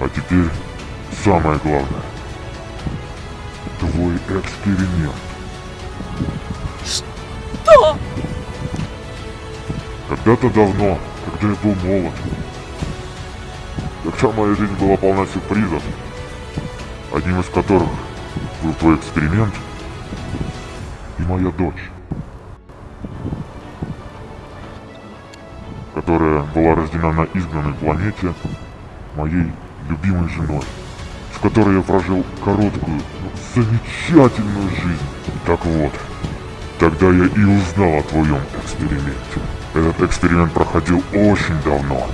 А теперь самое главное. Твой эксперимент. Что? Когда-то давно, когда я был молод, когда моя жизнь была полна сюрпризов, одним из которых был твой эксперимент и моя дочь, которая была рождена на изгнанной планете моей любимой женой, с которой я прожил короткую, замечательную жизнь. Так вот, тогда я и узнал о твоем эксперименте. Этот эксперимент проходил очень давно,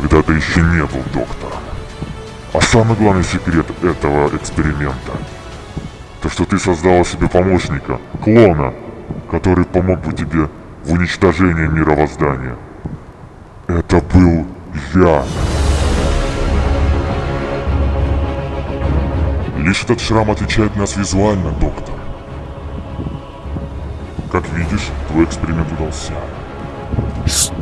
когда ты еще не был доктором. А самый главный секрет этого эксперимента, то что ты создала себе помощника, клона, который помог бы тебе в уничтожении мировоздания. Это был я. Лишь этот шрам отличает нас визуально, доктор. Как видишь, твой эксперимент удался. Что?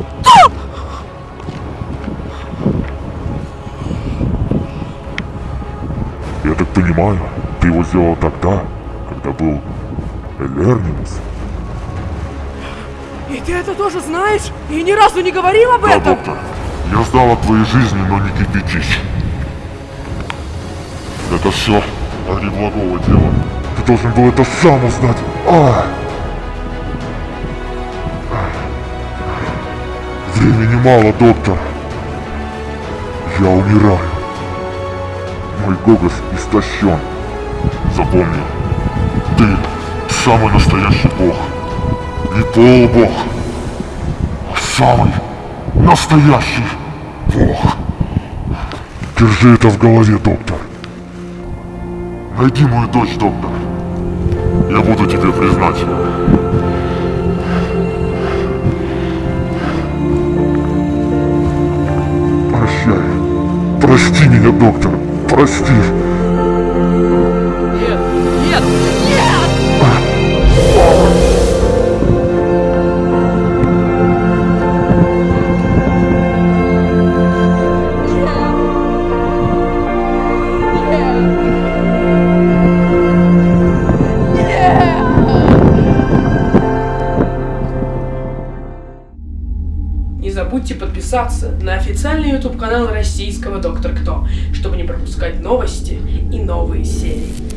Я так понимаю, ты его сделал тогда, когда был Элернинс? И ты это тоже знаешь? И ни разу не говорил об Да, этом? доктор. Я знал о твоей жизни, но не кипятись. Это все ради благого дела. Ты должен был это сам узнать. А! Времени мало, доктор. Я умираю. Мой голос истощен. Запомни, ты самый настоящий бог. Не полубог, а самый настоящий бог. Держи это в голове, доктор. Найди мою дочь, доктор. Я буду тебе признателен. Прощай. Прости меня, доктор. Прости. Забудьте подписаться на официальный YouTube канал российского Доктор Кто, чтобы не пропускать новости и новые серии.